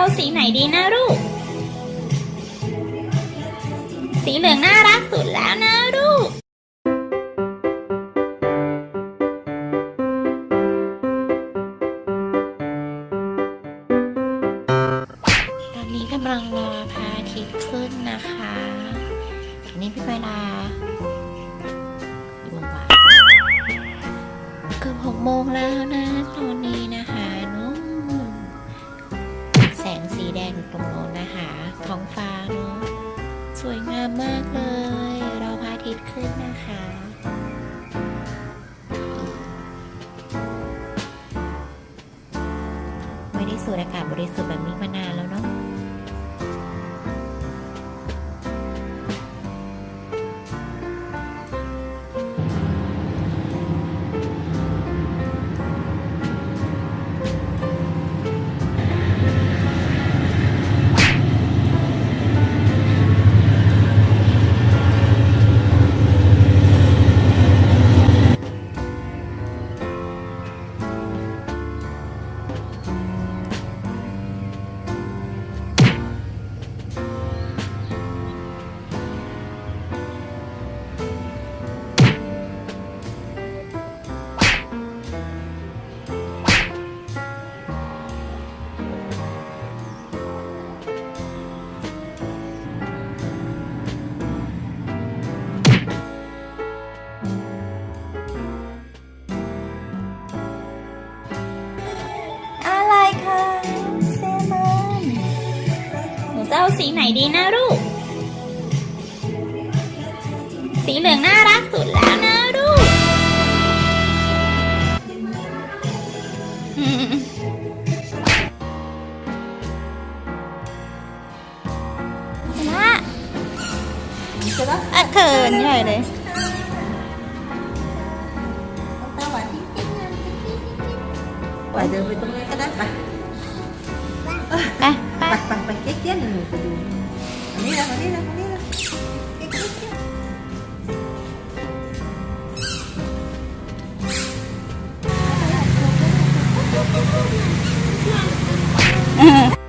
เอาสีไหนดีนะลูก สีเหลืองน่ารักสุดแล้วนะลูกตอนนี้กำลังรอพระอาทิตย์ขึ้นนะคะตอนนี้พี่เวลาอยู่บ่าเกือบหกโมงแล้วนะตอนนี้ สูดอากาศบริสุทธิ์แบบนี้มานานแล้วเนาะ สีไหนดีนะลูก สีเหลืองน่ารักสุดแล้วนะลูกอืมละอะเขินใหญ่ 垫着那个就。很厉，嗯。